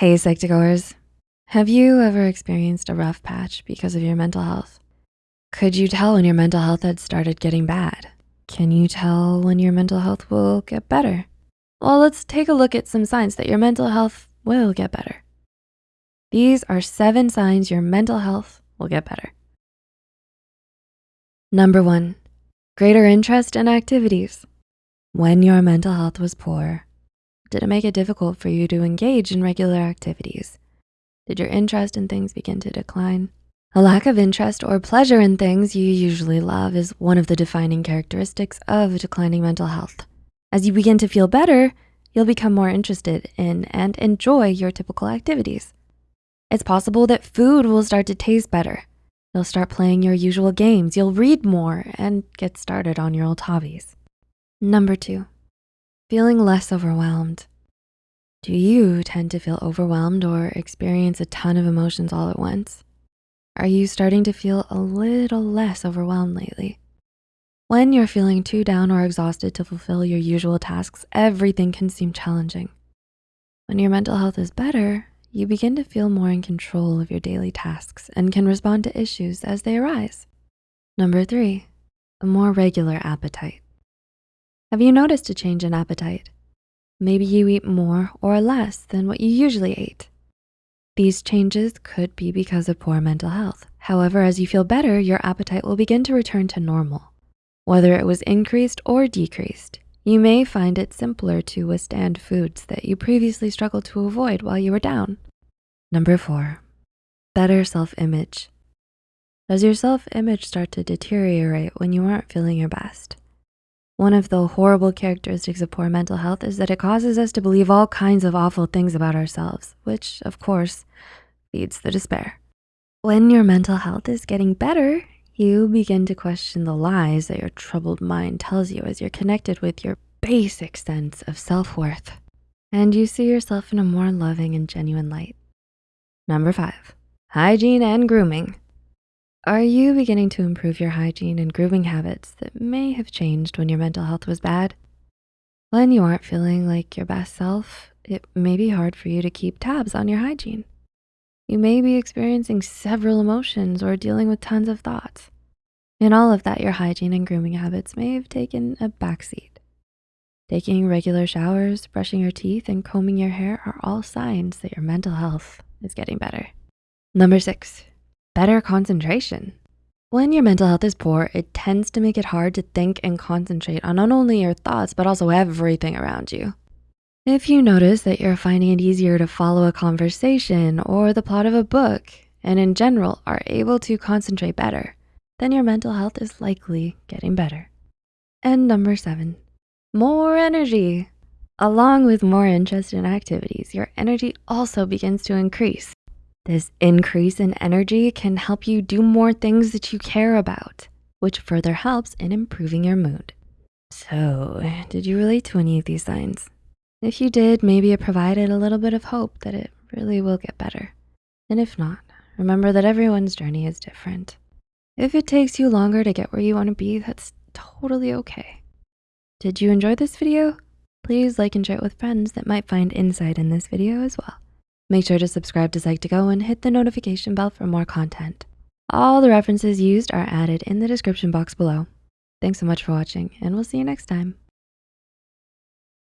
Hey, Psych2Goers. Have you ever experienced a rough patch because of your mental health? Could you tell when your mental health had started getting bad? Can you tell when your mental health will get better? Well, let's take a look at some signs that your mental health will get better. These are seven signs your mental health will get better. Number one, greater interest in activities. When your mental health was poor, did it make it difficult for you to engage in regular activities? Did your interest in things begin to decline? A lack of interest or pleasure in things you usually love is one of the defining characteristics of declining mental health. As you begin to feel better, you'll become more interested in and enjoy your typical activities. It's possible that food will start to taste better. You'll start playing your usual games, you'll read more, and get started on your old hobbies. Number two, feeling less overwhelmed. Do you tend to feel overwhelmed or experience a ton of emotions all at once? Are you starting to feel a little less overwhelmed lately? When you're feeling too down or exhausted to fulfill your usual tasks, everything can seem challenging. When your mental health is better, you begin to feel more in control of your daily tasks and can respond to issues as they arise. Number three, a more regular appetite. Have you noticed a change in appetite? Maybe you eat more or less than what you usually ate. These changes could be because of poor mental health. However, as you feel better, your appetite will begin to return to normal. Whether it was increased or decreased, you may find it simpler to withstand foods that you previously struggled to avoid while you were down. Number four, better self-image. Does your self-image start to deteriorate when you aren't feeling your best? One of the horrible characteristics of poor mental health is that it causes us to believe all kinds of awful things about ourselves, which of course feeds the despair. When your mental health is getting better, you begin to question the lies that your troubled mind tells you as you're connected with your basic sense of self-worth. And you see yourself in a more loving and genuine light. Number five, hygiene and grooming. Are you beginning to improve your hygiene and grooming habits that may have changed when your mental health was bad? When you aren't feeling like your best self, it may be hard for you to keep tabs on your hygiene. You may be experiencing several emotions or dealing with tons of thoughts. In all of that, your hygiene and grooming habits may have taken a backseat. Taking regular showers, brushing your teeth, and combing your hair are all signs that your mental health is getting better. Number six, better concentration. When your mental health is poor, it tends to make it hard to think and concentrate on not only your thoughts, but also everything around you. If you notice that you're finding it easier to follow a conversation or the plot of a book, and in general are able to concentrate better, then your mental health is likely getting better. And number seven, more energy. Along with more interest in activities, your energy also begins to increase. This increase in energy can help you do more things that you care about, which further helps in improving your mood. So did you relate to any of these signs? If you did, maybe it provided a little bit of hope that it really will get better. And if not, remember that everyone's journey is different. If it takes you longer to get where you wanna be, that's totally okay. Did you enjoy this video? Please like and share it with friends that might find insight in this video as well. Make sure to subscribe to Psych2Go and hit the notification bell for more content. All the references used are added in the description box below. Thanks so much for watching and we'll see you next time.